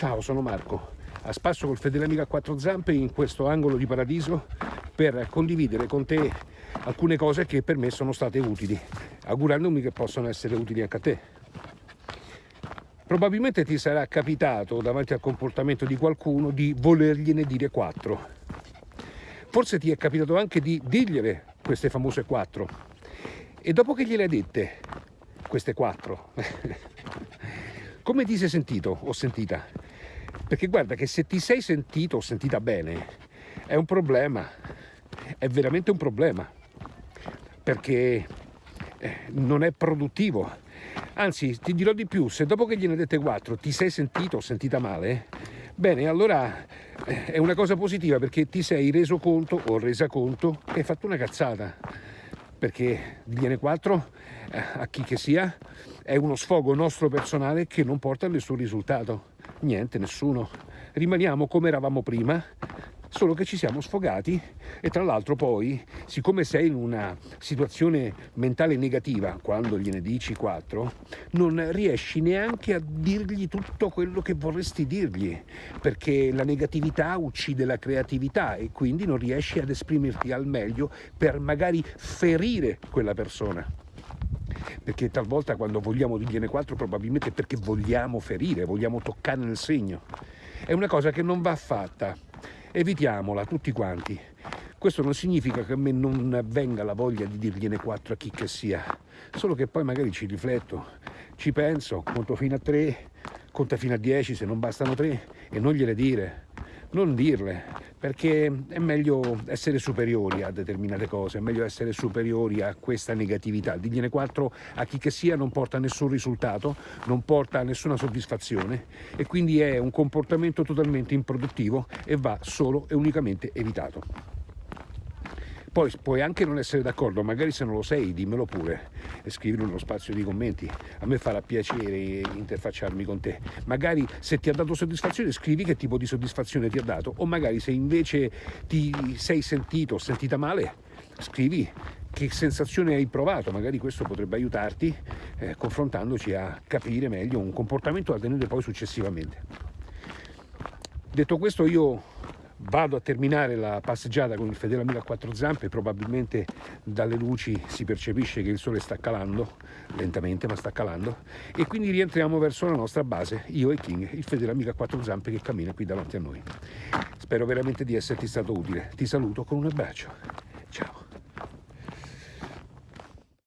Ciao, sono Marco, a spasso col fedele amico a quattro zampe in questo angolo di paradiso per condividere con te alcune cose che per me sono state utili, augurandomi che possano essere utili anche a te. Probabilmente ti sarà capitato davanti al comportamento di qualcuno di volergliene dire quattro. Forse ti è capitato anche di dirgliele queste famose quattro. E dopo che gliele hai dette, queste quattro, come ti sei sentito o sentita? Perché guarda che se ti sei sentito o sentita bene, è un problema, è veramente un problema, perché eh, non è produttivo. Anzi, ti dirò di più, se dopo che gliene dette quattro ti sei sentito o sentita male, bene, allora eh, è una cosa positiva perché ti sei reso conto o resa conto che hai fatto una cazzata. Perché gliene quattro, eh, a chi che sia, è uno sfogo nostro personale che non porta a nessun risultato. Niente, nessuno. Rimaniamo come eravamo prima, solo che ci siamo sfogati e tra l'altro poi, siccome sei in una situazione mentale negativa, quando gliene dici quattro, non riesci neanche a dirgli tutto quello che vorresti dirgli, perché la negatività uccide la creatività e quindi non riesci ad esprimerti al meglio per magari ferire quella persona perché talvolta quando vogliamo dirgliene quattro probabilmente è perché vogliamo ferire, vogliamo toccare nel segno. È una cosa che non va fatta evitiamola tutti quanti. Questo non significa che a me non venga la voglia di dirgliene quattro a chi che sia, solo che poi magari ci rifletto, ci penso, conto fino a tre, conta fino a dieci se non bastano tre e non gliele dire non dirle, perché è meglio essere superiori a determinate cose, è meglio essere superiori a questa negatività. Digliene quattro a chi che sia non porta nessun risultato, non porta nessuna soddisfazione e quindi è un comportamento totalmente improduttivo e va solo e unicamente evitato. Poi puoi anche non essere d'accordo, magari se non lo sei dimmelo pure e scrivilo nello spazio di commenti. A me farà piacere interfacciarmi con te. Magari se ti ha dato soddisfazione scrivi che tipo di soddisfazione ti ha dato o magari se invece ti sei sentito o sentita male scrivi che sensazione hai provato, magari questo potrebbe aiutarti eh, confrontandoci a capire meglio un comportamento da tenere poi successivamente. Detto questo io vado a terminare la passeggiata con il fedele amico a quattro zampe probabilmente dalle luci si percepisce che il sole sta calando lentamente ma sta calando. E quindi rientriamo verso la nostra base io e King il fedele amico a quattro zampe che cammina qui davanti a noi. Spero veramente di esserti stato utile. Ti saluto con un abbraccio